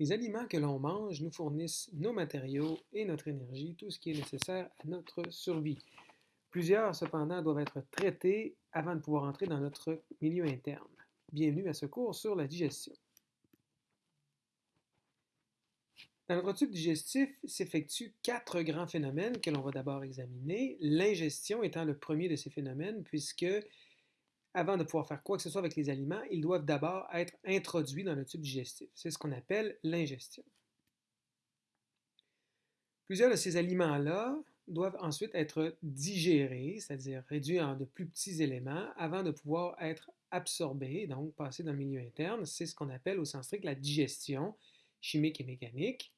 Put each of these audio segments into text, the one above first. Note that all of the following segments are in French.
Les aliments que l'on mange nous fournissent nos matériaux et notre énergie, tout ce qui est nécessaire à notre survie. Plusieurs, cependant, doivent être traités avant de pouvoir entrer dans notre milieu interne. Bienvenue à ce cours sur la digestion. Dans notre tube digestif s'effectuent quatre grands phénomènes que l'on va d'abord examiner, l'ingestion étant le premier de ces phénomènes, puisque avant de pouvoir faire quoi que ce soit avec les aliments, ils doivent d'abord être introduits dans le tube digestif. C'est ce qu'on appelle l'ingestion. Plusieurs de ces aliments-là doivent ensuite être digérés, c'est-à-dire réduits en de plus petits éléments, avant de pouvoir être absorbés, donc passer dans le milieu interne. C'est ce qu'on appelle au sens strict la digestion chimique et mécanique.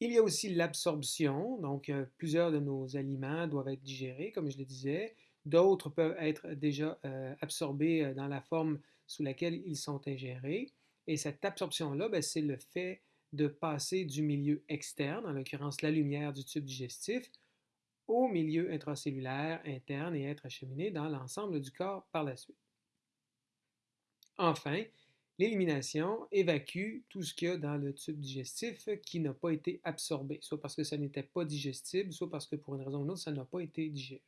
Il y a aussi l'absorption, donc euh, plusieurs de nos aliments doivent être digérés, comme je le disais. D'autres peuvent être déjà euh, absorbés euh, dans la forme sous laquelle ils sont ingérés. Et cette absorption-là, ben, c'est le fait de passer du milieu externe, en l'occurrence la lumière du tube digestif, au milieu intracellulaire interne et être acheminé dans l'ensemble du corps par la suite. Enfin, l'élimination évacue tout ce qu'il y a dans le tube digestif qui n'a pas été absorbé, soit parce que ça n'était pas digestible, soit parce que pour une raison ou une autre, ça n'a pas été digéré.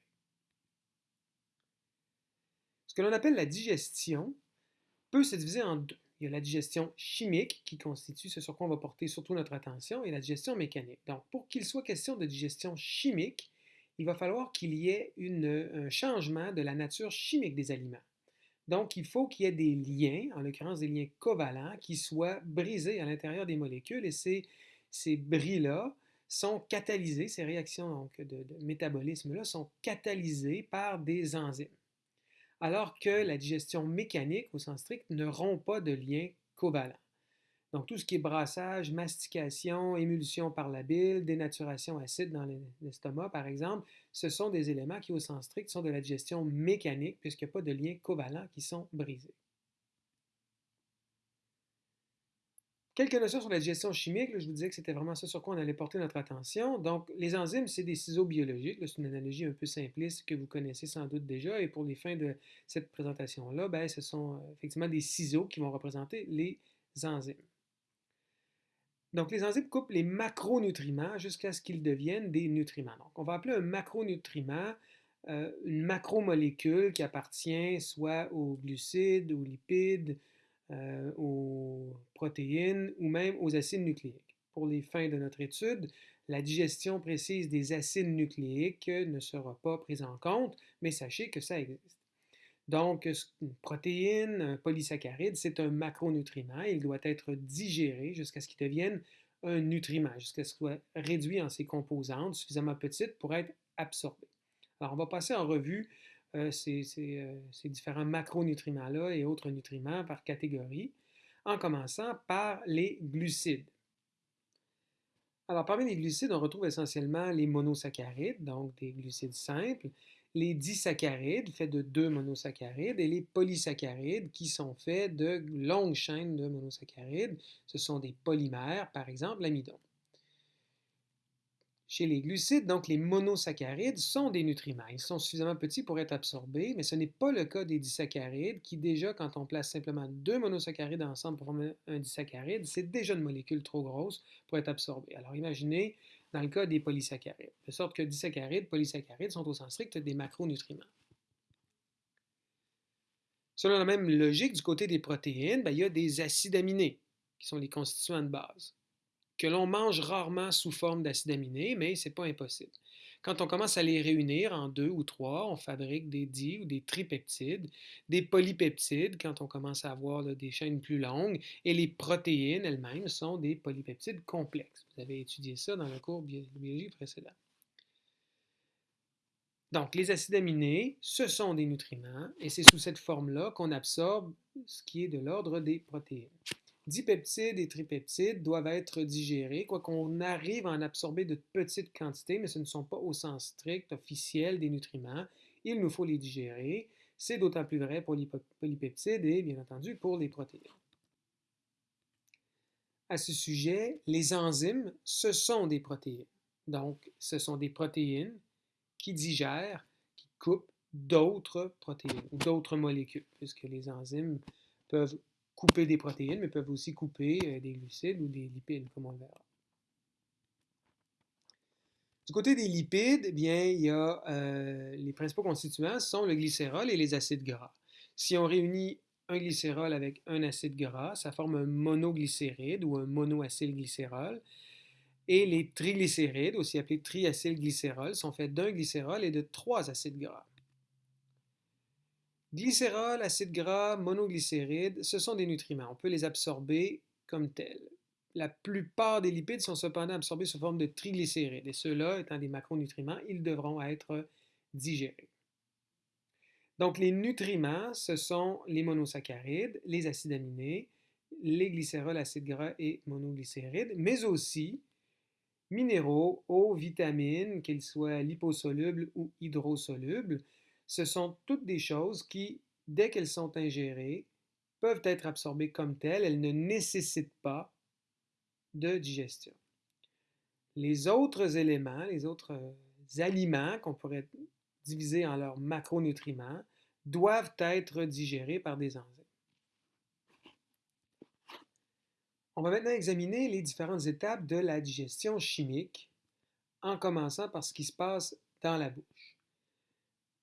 Que l'on appelle la digestion peut se diviser en deux. Il y a la digestion chimique qui constitue ce sur quoi on va porter surtout notre attention et la digestion mécanique. Donc, pour qu'il soit question de digestion chimique, il va falloir qu'il y ait un changement de la nature chimique des aliments. Donc, il faut qu'il y ait des liens, en l'occurrence des liens covalents, qui soient brisés à l'intérieur des molécules et ces, ces bris-là sont catalysés, ces réactions de, de métabolisme-là sont catalysées par des enzymes alors que la digestion mécanique, au sens strict, ne rompt pas de lien covalent. Donc, tout ce qui est brassage, mastication, émulsion par la bile, dénaturation acide dans l'estomac, par exemple, ce sont des éléments qui, au sens strict, sont de la digestion mécanique, puisqu'il n'y a pas de liens covalents qui sont brisés. Quelques notions sur la digestion chimique. je vous disais que c'était vraiment ça sur quoi on allait porter notre attention. Donc, les enzymes, c'est des ciseaux biologiques. C'est une analogie un peu simpliste que vous connaissez sans doute déjà. Et pour les fins de cette présentation-là, ben, ce sont euh, effectivement des ciseaux qui vont représenter les enzymes. Donc, les enzymes coupent les macronutriments jusqu'à ce qu'ils deviennent des nutriments. Donc, on va appeler un macronutriment euh, une macromolécule qui appartient soit aux glucides, aux lipides, euh, aux protéines ou même aux acides nucléiques. Pour les fins de notre étude, la digestion précise des acides nucléiques ne sera pas prise en compte, mais sachez que ça existe. Donc, une protéine, un polysaccharide, c'est un macronutriment. Il doit être digéré jusqu'à ce qu'il devienne un nutriment, jusqu'à ce qu'il soit réduit en ses composantes suffisamment petites pour être absorbé. Alors, on va passer en revue euh, euh, ces, différents macronutriments-là et autres nutriments par catégorie, en commençant par les glucides. Alors, parmi les glucides, on retrouve essentiellement les monosaccharides, donc des glucides simples, les disaccharides, faits de deux monosaccharides, et les polysaccharides, qui sont faits de longues chaînes de monosaccharides. Ce sont des polymères, par exemple l'amidon. Chez les glucides, donc les monosaccharides, sont des nutriments. Ils sont suffisamment petits pour être absorbés, mais ce n'est pas le cas des disaccharides, qui déjà, quand on place simplement deux monosaccharides ensemble pour former un disaccharide, c'est déjà une molécule trop grosse pour être absorbée. Alors imaginez dans le cas des polysaccharides, de sorte que disaccharides, polysaccharides sont au sens strict des macronutriments. Selon la même logique, du côté des protéines, ben, il y a des acides aminés, qui sont les constituants de base que l'on mange rarement sous forme d'acides aminés, mais ce n'est pas impossible. Quand on commence à les réunir en deux ou trois, on fabrique des di ou des tripeptides, des polypeptides quand on commence à avoir des chaînes plus longues, et les protéines elles-mêmes sont des polypeptides complexes. Vous avez étudié ça dans le cours de biologie précédent. Donc, les acides aminés, ce sont des nutriments, et c'est sous cette forme-là qu'on absorbe ce qui est de l'ordre des protéines dipeptides et tripeptides doivent être digérés, quoi qu'on arrive à en absorber de petites quantités, mais ce ne sont pas au sens strict, officiel des nutriments. Il nous faut les digérer. C'est d'autant plus vrai pour les polypeptides et bien entendu pour les protéines. À ce sujet, les enzymes, ce sont des protéines. Donc, ce sont des protéines qui digèrent, qui coupent d'autres protéines ou d'autres molécules, puisque les enzymes peuvent couper des protéines, mais peuvent aussi couper des glucides ou des lipides, comme on le verra. Du côté des lipides, eh bien, a les principaux constituants sont le glycérol et les acides gras. Si on réunit un glycérol avec un acide gras, ça forme un monoglycéride ou un monoacylglycérol. Et les triglycérides, aussi appelés triacylglycérol, sont faits d'un glycérol et de trois acides gras. Glycérol, acide gras, monoglycérides, ce sont des nutriments. On peut les absorber comme tels. La plupart des lipides sont cependant absorbés sous forme de triglycérides, et ceux-là, étant des macronutriments, ils devront être digérés. Donc, les nutriments, ce sont les monosaccharides, les acides aminés, les glycérols, acides gras et monoglycérides, mais aussi minéraux, eau, vitamines, qu'ils soient liposolubles ou hydrosolubles. Ce sont toutes des choses qui, dès qu'elles sont ingérées, peuvent être absorbées comme telles. Elles ne nécessitent pas de digestion. Les autres éléments, les autres aliments qu'on pourrait divisés en leurs macronutriments, doivent être digérés par des enzymes. On va maintenant examiner les différentes étapes de la digestion chimique, en commençant par ce qui se passe dans la bouche.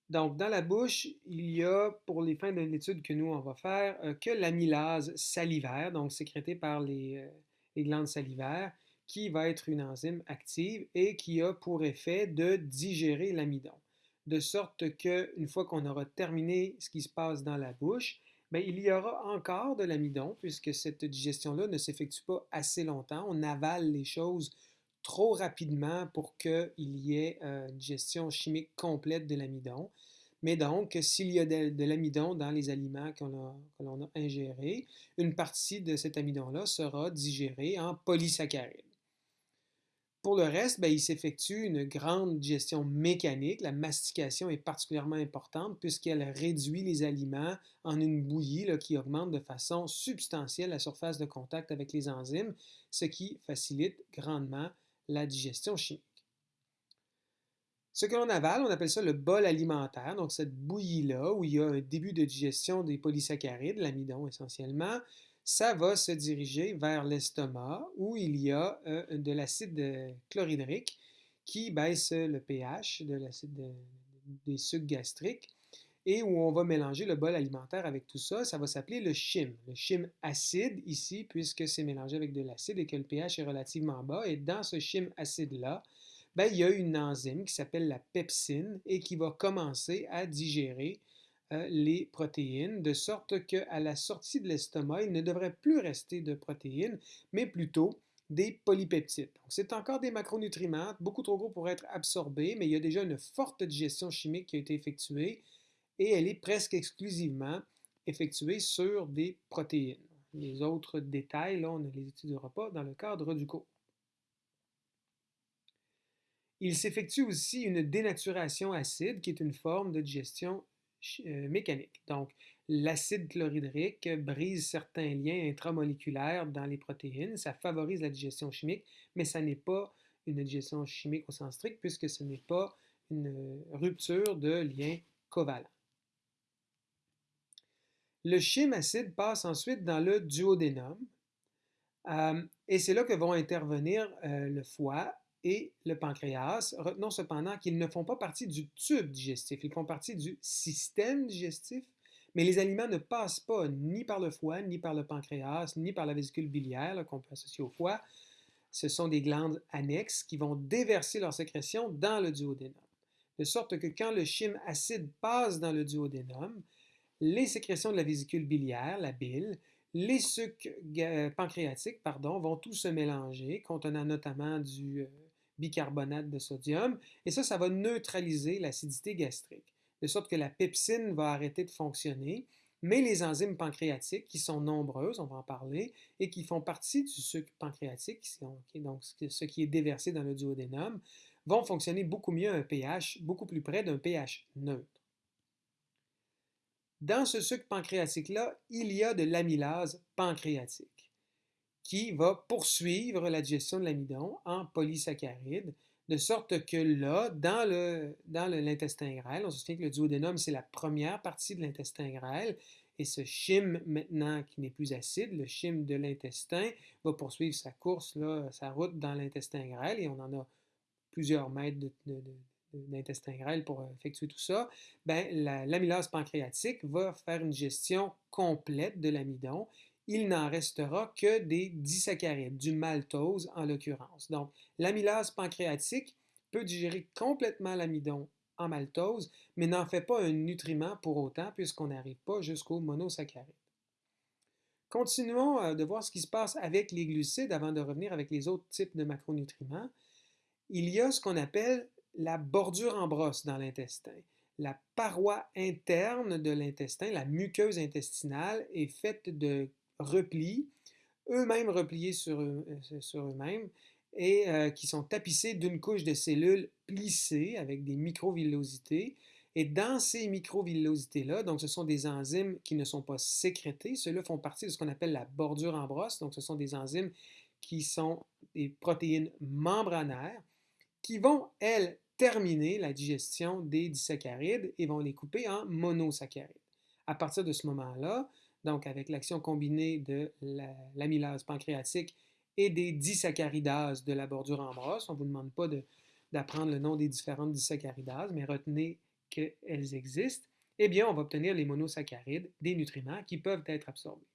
Donc, dans la bouche, il y a, pour les fins de l'étude que nous, on va faire, euh, que l'amylase salivaire, donc sécrétée par les, euh, les glandes salivaires, qui va être une enzyme active et qui a pour effet de digérer l'amidon de sorte qu'une fois qu'on aura terminé ce qui se passe dans la bouche, bien, il y aura encore de l'amidon, puisque cette digestion-là ne s'effectue pas assez longtemps. On avale les choses trop rapidement pour qu'il y ait euh, une digestion chimique complète de l'amidon. Mais donc, s'il y a de, l'amidon dans les aliments que l'on a ingérés, une partie de cet amidon-là sera digérée en polysaccharides. Pour le reste, ben, il s'effectue une grande digestion mécanique. La mastication est particulièrement importante puisqu'elle réduit les aliments en une bouillie qui augmente de façon substantielle la surface de contact avec les enzymes, ce qui facilite grandement la digestion chimique. Ce que l'on avale, on appelle ça le bol alimentaire, donc cette bouillie-là où il y a un début de digestion des polysaccharides, l'amidon essentiellement, ça va se diriger vers l'estomac où il y a euh, de l'acide euh, chlorhydrique qui baisse le pH de l'acide des sucs gastriques et où on va mélanger le bol alimentaire avec tout ça. Ça va s'appeler le chyme. Le chyme acide ici, puisque c'est mélangé avec de l'acide et que le pH est relativement bas. Et dans ce chyme acide-là, ben, il y a une enzyme qui s'appelle la pepsine et qui va commencer à digérer euh, les protéines, de sorte qu'à la sortie de l'estomac, il ne devrait plus rester de protéines, mais plutôt des polypeptides. C'est encore des macronutriments, beaucoup trop gros pour être absorbés, mais il y a déjà une forte digestion chimique qui a été effectuée et elle est presque exclusivement effectuée sur des protéines. Les autres détails, on ne les étudiera pas dans le cadre du cours. Il s'effectue aussi une dénaturation acide, qui est une forme de digestion euh, mécanique. Donc, l'acide chlorhydrique brise certains liens intramoléculaires dans les protéines, ça favorise la digestion chimique, mais ça n'est pas une digestion chimique au sens strict puisque ce n'est pas une rupture de liens covalents. Le chyme acide passe ensuite dans le duodénum euh, et c'est là que vont intervenir euh, le foie et le pancréas. Retenons cependant qu'ils ne font pas partie du tube digestif, ils font partie du système digestif, mais les aliments ne passent pas ni par le foie, ni par le pancréas, ni par la vésicule biliaire qu'on peut associer au foie. Ce sont des glandes annexes qui vont déverser leur sécrétion dans le duodénum. De sorte que quand le chyme acide passe dans le duodénum, les sécrétions de la vésicule biliaire, la bile, les sucs pancréatiques pardon, vont tous se mélanger, contenant notamment du euh, bicarbonate de sodium, et ça, ça va neutraliser l'acidité gastrique, de sorte que la pepsine va arrêter de fonctionner, mais les enzymes pancréatiques, qui sont nombreuses, on va en parler, et qui font partie du sucre pancréatique, donc ce qui est déversé dans le duodénum, vont fonctionner beaucoup mieux à un pH beaucoup plus près d'un pH neutre. Dans ce sucre pancréatique-là, il y a de l'amylase pancréatique qui va poursuivre la digestion de l'amidon en polysaccharides, de sorte que là, dans l'intestin grêle, on se souvient que le duodénum, c'est la première partie de l'intestin grêle, Et ce chyme, maintenant, qui n'est plus acide, le chyme de l'intestin, va poursuivre sa course, là, sa route dans l'intestin grêle, et on en a plusieurs mètres d'intestin grêle pour effectuer tout ça. Ben, l'amylase pancréatique va faire une gestion complète de l'amidon. Il n'en restera que des disaccharides, du maltose en l'occurrence. Donc, l'amylase pancréatique peut digérer complètement l'amidon en maltose, mais n'en fait pas un nutriment pour autant puisqu'on n'arrive pas jusqu'au monosaccharide. Continuons euh, de voir ce qui se passe avec les glucides avant de revenir avec les autres types de macronutriments. Il y a ce qu'on appelle la bordure en brosse dans l'intestin. La paroi interne de l'intestin, la muqueuse intestinale, est faite de replis, eux-mêmes repliés sur euh, eux-mêmes, et euh, qui sont tapissés d'une couche de cellules plissées avec des microvillosités. Et dans ces microvillosités-là, donc ce sont des enzymes qui ne sont pas sécrétées, ceux-là font partie de ce qu'on appelle la bordure en brosse, donc ce sont des enzymes qui sont des protéines membranaires qui vont, elles, terminer la digestion des disaccharides et vont les couper en monosaccharides. À partir de ce moment-là, donc avec l'action combinée de l'amylase pancréatique et des disaccaridases de la bordure en brosse. On ne vous demande pas d'apprendre le nom des différentes disaccaridases, mais retenez qu'elles existent. Eh bien, on va obtenir les monosaccharides, des nutriments qui peuvent être absorbés.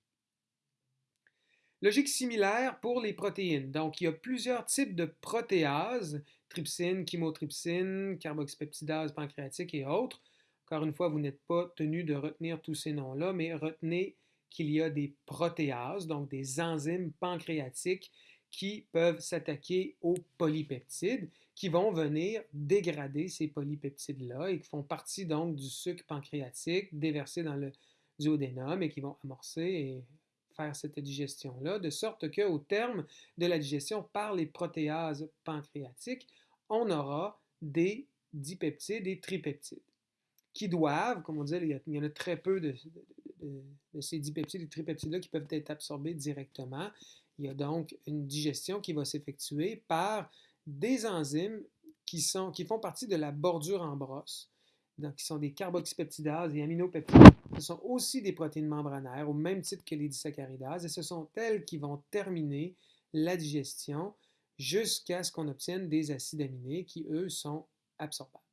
Logique similaire pour les protéines. Donc, il y a plusieurs types de protéases, trypsine, chymotrypsine, carboxypeptidase pancréatique et autres. Encore une fois, vous n'êtes pas tenu de retenir tous ces noms-là, mais retenez qu'il y a des protéases, donc des enzymes pancréatiques qui peuvent s'attaquer aux polypeptides, qui vont venir dégrader ces polypeptides-là et qui font partie donc du sucre pancréatique déversé dans le duodénum et qui vont amorcer et faire cette digestion-là, de sorte qu'au terme de la digestion par les protéases pancréatiques, on aura des dipeptides et tripeptides qui doivent, comme on disait, il y, en a très peu de, de, ces dipeptides et tripeptides-là qui peuvent être absorbés directement. Il y a donc une digestion qui va s'effectuer par des enzymes qui, sont, qui font partie de la bordure en brosse, qui sont des carboxypeptidases et aminopeptides. Ce sont aussi des protéines membranaires au même titre que les disaccaridases et ce sont elles qui vont terminer la digestion jusqu'à ce qu'on obtienne des acides aminés qui, eux, sont absorbables.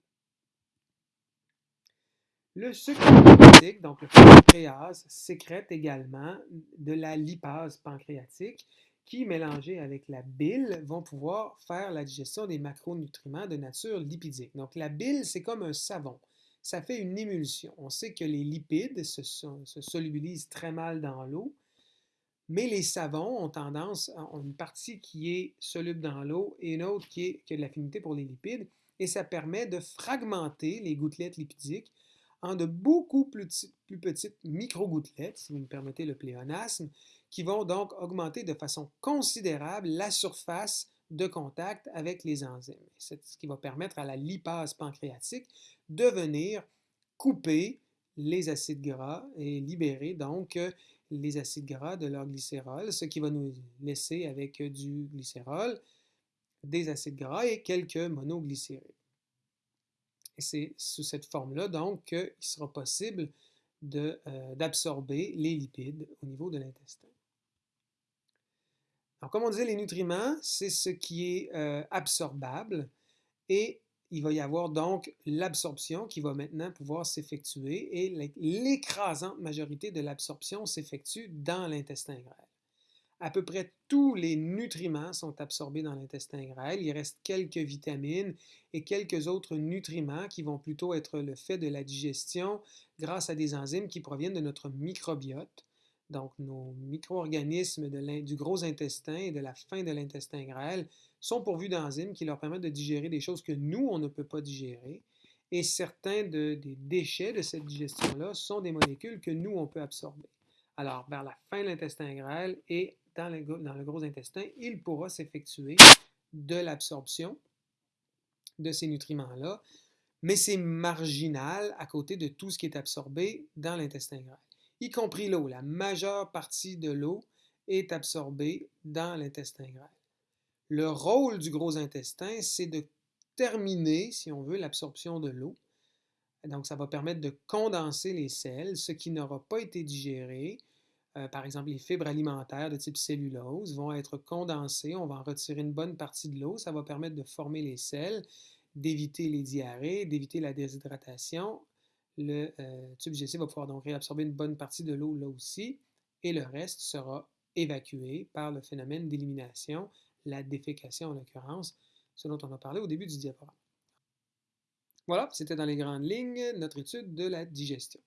Le sucre pancréatique, donc le pancréas, sécrète également de la lipase pancréatique qui, mélangée avec la bile, vont pouvoir faire la digestion des macronutriments de nature lipidique. Donc la bile, c'est comme un savon. Ça fait une émulsion. On sait que les lipides se, se solubilisent très mal dans l'eau, mais les savons ont tendance, ont une partie qui est soluble dans l'eau et une autre qui, est, qui a de l'affinité pour les lipides, et ça permet de fragmenter les gouttelettes lipidiques en de beaucoup plus, petites micro-gouttelettes, si vous me permettez le pléonasme, qui vont donc augmenter de façon considérable la surface de contact avec les enzymes. C'est ce qui va permettre à la lipase pancréatique de venir couper les acides gras et libérer donc les acides gras de leur glycérol, ce qui va nous laisser avec du glycérol, des acides gras et quelques monoglycérides. Et c'est sous cette forme-là, donc, qu'il sera possible euh, d'absorber les lipides au niveau de l'intestin. Comme on disait, les nutriments, c'est ce qui est euh, absorbable et il va y avoir donc l'absorption qui va maintenant pouvoir s'effectuer et l'écrasante majorité de l'absorption s'effectue dans l'intestin grêle à peu près tous les nutriments sont absorbés dans l'intestin grêle. Il reste quelques vitamines et quelques autres nutriments qui vont plutôt être le fait de la digestion grâce à des enzymes qui proviennent de notre microbiote. Donc, nos micro-organismes du gros intestin et de la fin de l'intestin grêle sont pourvus d'enzymes qui leur permettent de digérer des choses que nous, on ne peut pas digérer. Et certains des déchets de cette digestion-là sont des molécules que nous, on peut absorber. Alors, vers la fin de l'intestin grêle et dans le, gros intestin, il pourra s'effectuer de l'absorption de ces nutriments-là, mais c'est marginal à côté de tout ce qui est absorbé dans l'intestin grêle, y compris l'eau. La majeure partie de l'eau est absorbée dans l'intestin grêle. Le rôle du gros intestin, c'est de terminer, si on veut, l'absorption de l'eau Donc, ça va permettre de condenser les sels, ce qui n'aura pas été digéré. Euh, par exemple, les fibres alimentaires de type cellulose vont être condensées. On va en retirer une bonne partie de l'eau. Ça va permettre de former les sels, d'éviter les diarrhées, d'éviter la déshydratation. Le euh, tube digestif va pouvoir donc réabsorber une bonne partie de l'eau là aussi, et le reste sera évacué par le phénomène d'élimination, la défécation en l'occurrence, ce dont on a parlé au début du diaporama. Voilà, c'était dans les grandes lignes notre étude de la digestion.